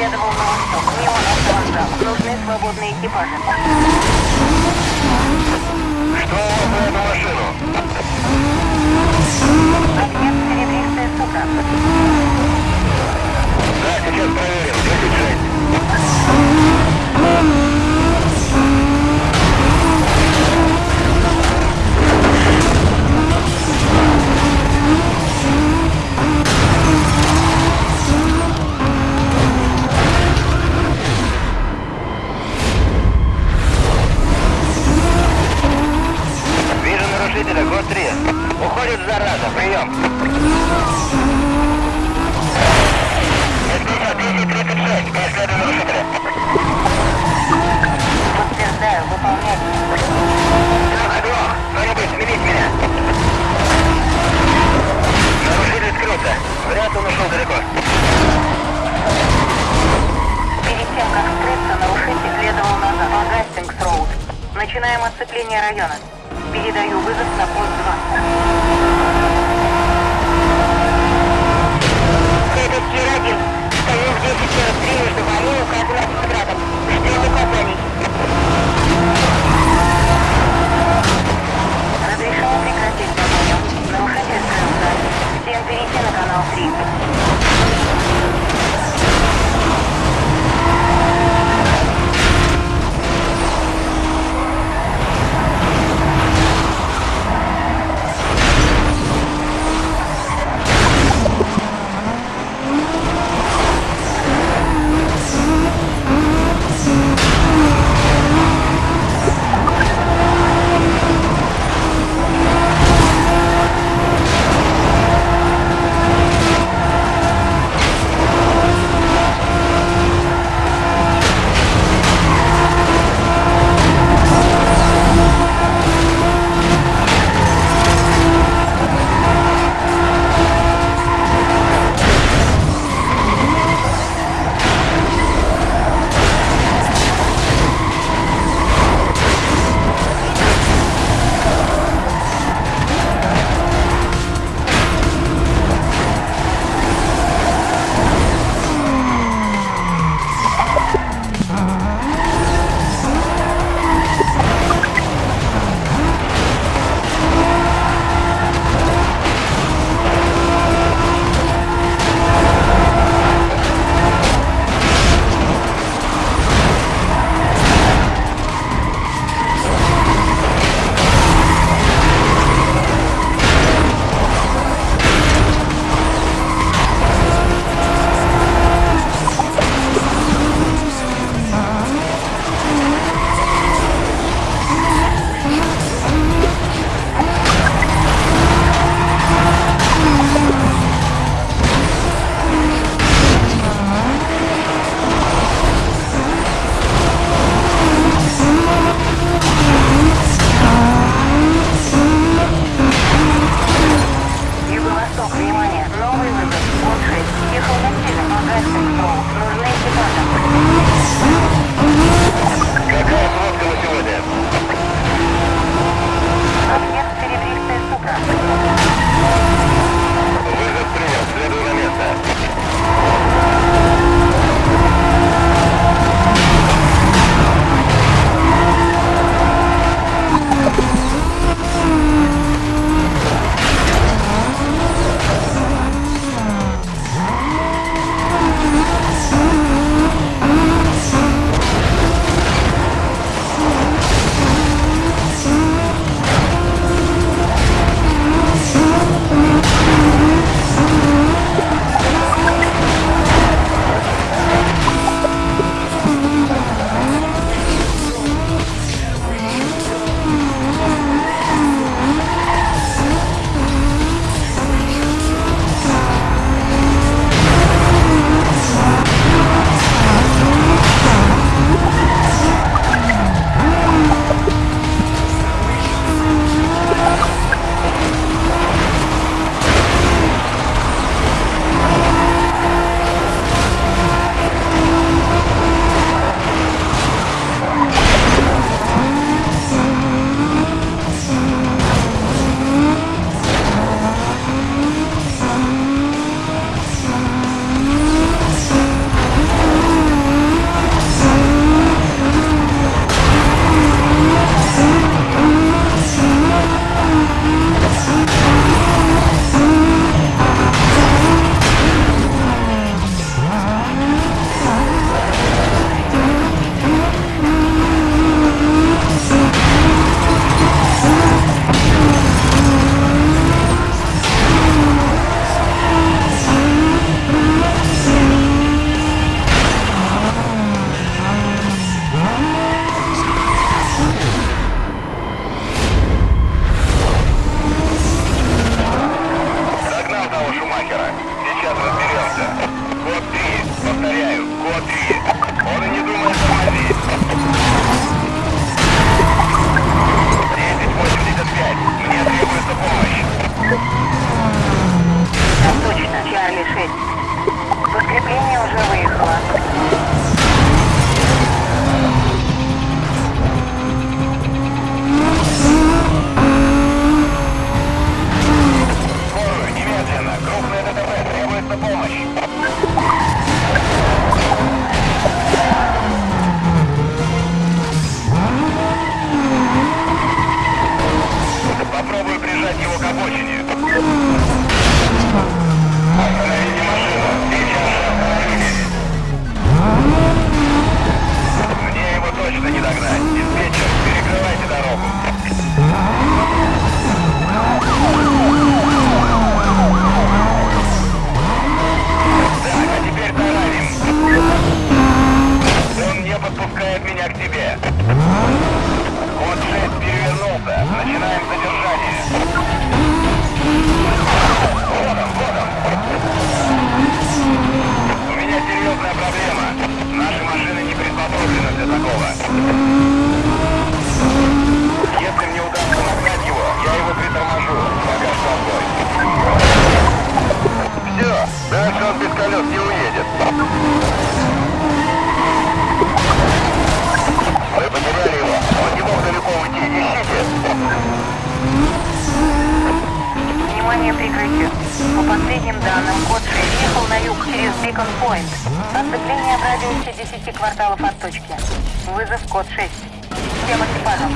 следовал на восток, мимо автовокзала. Нужны свободные экипажи. Что у вас на эту машину? Объект серебристая сука. Да, сейчас проверим. 36. Оцепление района. Передаю вызов на пост 2. Это Кир-1. Стоим в 10.43 между вами указанным квадратом. Ждем указаний. Разрешено прекратить. Нарушитель. Всем перейти на канал 3. Лайт. Отступление в радиусе 10 кварталов от точки. Вызов код 6. Всем экипажам.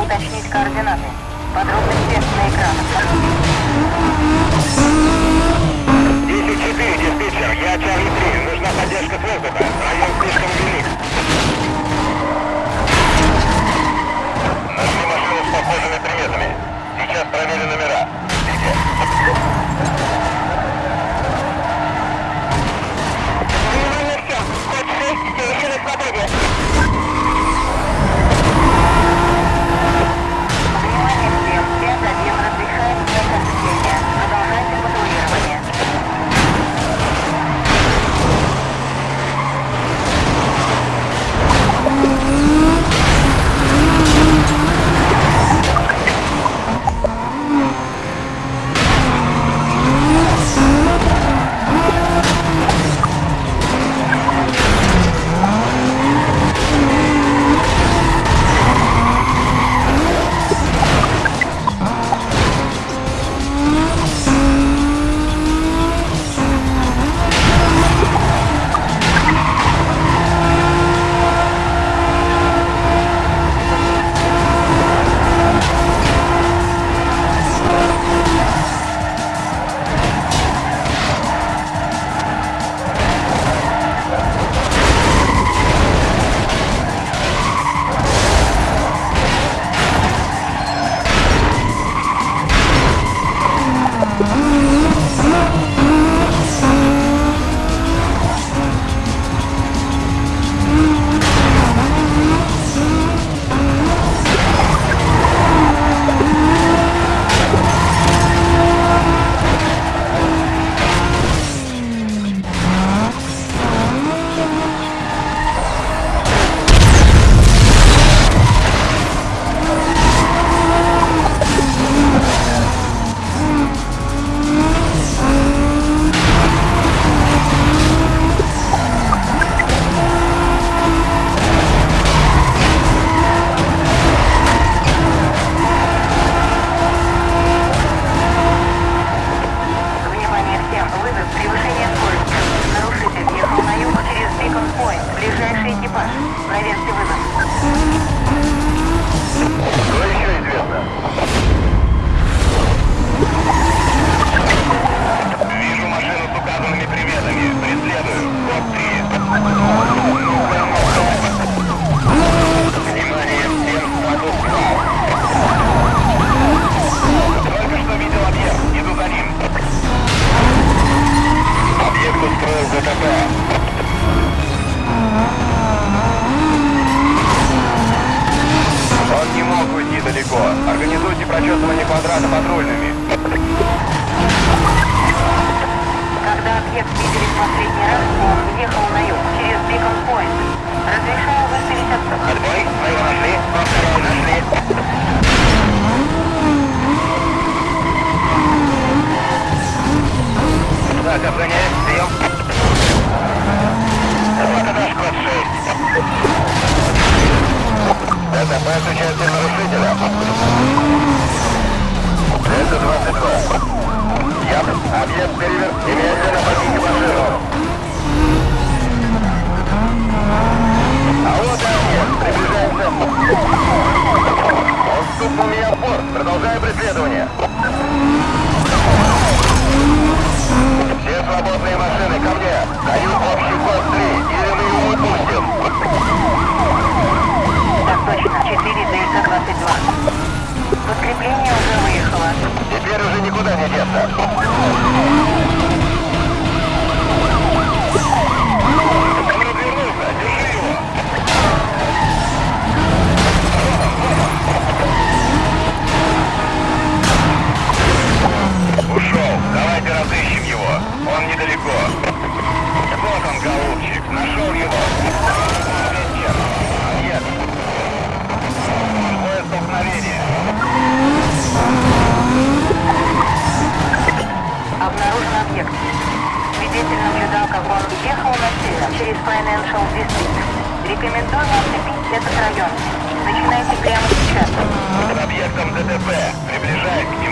Уточнить координаты. Подробности на экранах. 10-4, диспетчер, я Чарли 3. Нужна поддержка с воздуха. Район слишком велик. Когда объект видели в последний раз, он ехал на юг, через Бикон Пойнт. Разрешаю выставить отсюда. Отбой, вы нашли, повторяю, нашли. Так, охраняем, прием. Атака наш код 6. ДТП с участием нарушителя. Это 22. Я объект переверт. Немедленно подъем. Объектом ДТП. Приближаюсь к нему.